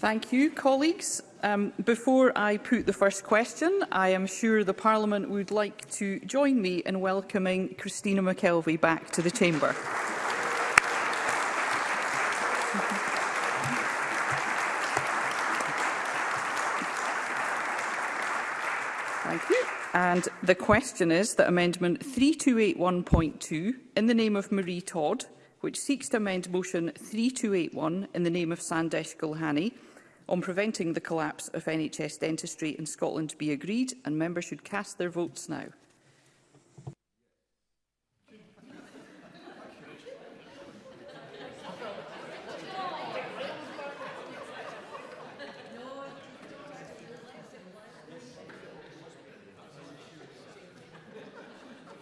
Thank you, colleagues. Um, before I put the first question, I am sure the Parliament would like to join me in welcoming Christina McKelvey back to the Chamber. Thank you. And the question is that Amendment 3281.2, in the name of Marie Todd, which seeks to amend Motion 3281 in the name of Sandesh Gulhani, on preventing the collapse of NHS dentistry in Scotland be agreed, and members should cast their votes now.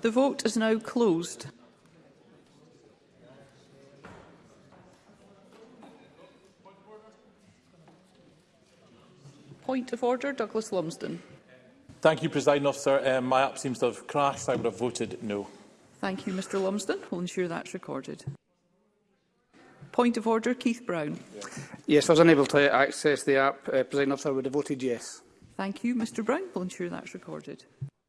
The vote is now closed. Point of order, Douglas Lumsden. Thank you, President Officer. Um, my app seems to have crashed. I would have voted no. Thank you, Mr Lumsden. We'll ensure that's recorded. Point of order, Keith Brown. Yes, I was unable to access the app. Uh, President Officer, I would have voted yes. Thank you, Mr Brown. We'll ensure that's recorded.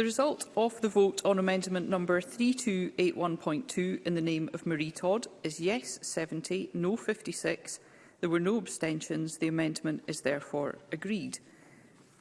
The result of the vote on amendment number 3281.2 in the name of Marie Todd is yes 70, no 56. There were no abstentions. The amendment is therefore agreed.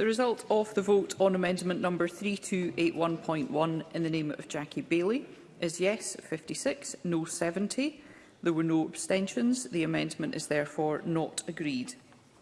The result of the vote on amendment number 3281.1 in the name of Jackie Bailey is yes 56, no 70. There were no abstentions. The amendment is therefore not agreed.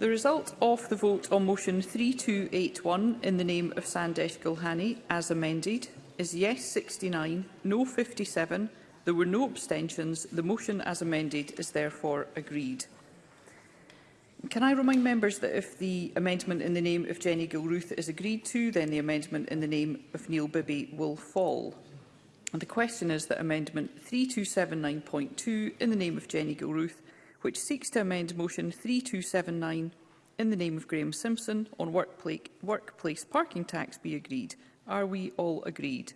The result of the vote on motion 3281 in the name of Sandesh Gulhani, as amended, is yes 69, no 57. There were no abstentions. The motion as amended is therefore agreed. Can I remind members that if the amendment in the name of Jenny Gilruth is agreed to, then the amendment in the name of Neil Bibby will fall. And the question is that amendment 3279.2 in the name of Jenny Gilruth which seeks to amend Motion 3279 in the name of Graham Simpson on workplace, workplace parking tax be agreed. Are we all agreed?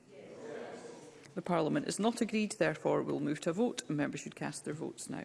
The Parliament is not agreed, therefore we will move to a vote and members should cast their votes now.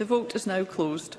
The vote is now closed.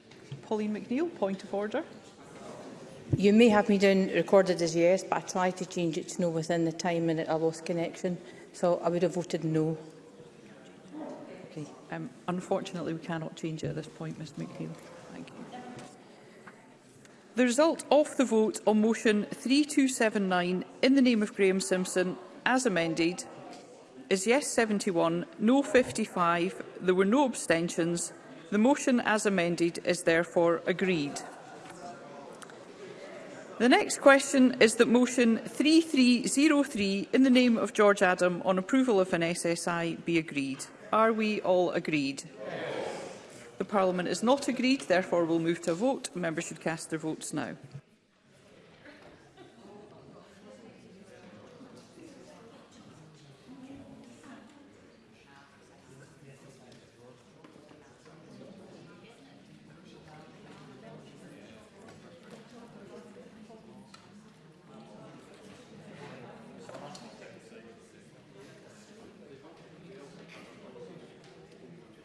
Colleen McNeill, point of order. You may have me down recorded as yes, but I tried to change it to no within the time and I lost connection, so I would have voted no. Okay. Um, unfortunately, we cannot change it at this point, Ms McNeill. Thank you. The result of the vote on motion 3279 in the name of Graham Simpson, as amended, is yes 71, no 55, there were no abstentions, The motion as amended is therefore agreed. The next question is that motion 3303 in the name of George Adam on approval of an SSI be agreed. Are we all agreed? Yes. The Parliament is not agreed, therefore we'll move to a vote. Members should cast their votes now.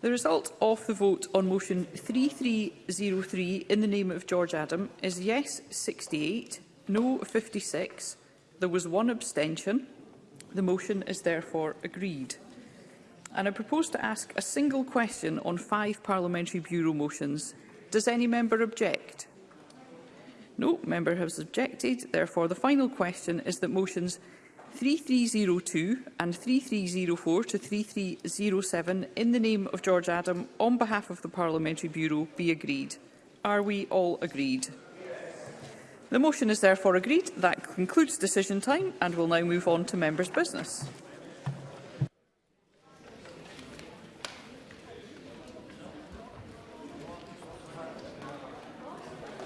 The result of the vote on motion 3303 in the name of George Adam is yes 68, no 56. There was one abstention. The motion is therefore agreed. And I propose to ask a single question on five parliamentary bureau motions. Does any member object? No member has objected. Therefore, the final question is that motions 3302 and 3304 to 3307 in the name of George Adam on behalf of the Parliamentary Bureau be agreed. Are we all agreed? The motion is therefore agreed. That concludes decision time and we'll now move on to members' business.